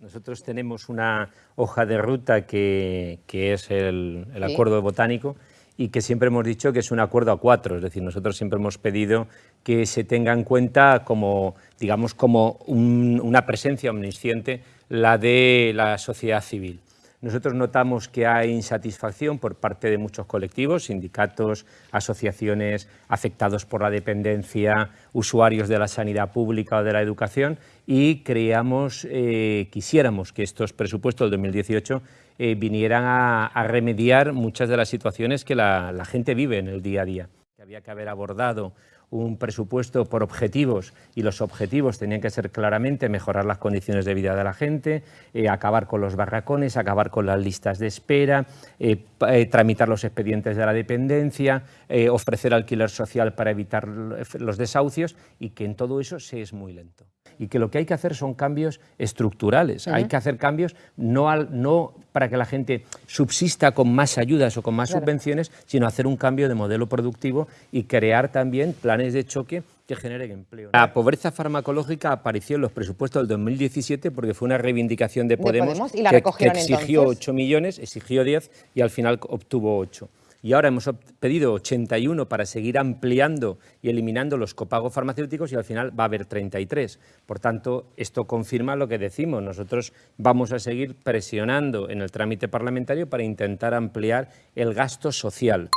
Nosotros tenemos una hoja de ruta que, que es el, el acuerdo botánico y que siempre hemos dicho que es un acuerdo a cuatro, es decir, nosotros siempre hemos pedido que se tenga en cuenta como, digamos, como un, una presencia omnisciente la de la sociedad civil. Nosotros notamos que hay insatisfacción por parte de muchos colectivos, sindicatos, asociaciones afectados por la dependencia, usuarios de la sanidad pública o de la educación y creíamos, eh, quisiéramos que estos presupuestos del 2018 eh, vinieran a, remediar muchas de las situaciones que la gente vive en el día a día. Había que haber abordado un presupuesto por objetivos y los objetivos tenían que ser claramente mejorar las condiciones de vida de la gente, eh, acabar con los barracones, acabar con las listas de espera, eh, eh, tramitar los expedientes de la dependencia, ofrecer alquiler social para evitar los desahucios y que en todo eso se es muy lento. Y que lo que hay que hacer son cambios estructurales, uh -huh. hay que hacer cambios no, al, no para que la gente subsista con más ayudas o con más claro. subvenciones, sino hacer un cambio de modelo productivo y crear también planes de choque que generen empleo. La pobreza farmacológica apareció en los presupuestos del 2017 porque fue una reivindicación de Podemos, de Podemos y la que, que, exigió entonces. 8 millones, exigió 10 y al final obtuvo 8 y ahora hemos pedido 81 para seguir ampliando y eliminando los copagos farmacéuticos y al final va a haber 33. Por tanto, esto confirma lo que decimos. Nosotros vamos a seguir presionando en el trámite parlamentario para intentar ampliar el gasto social.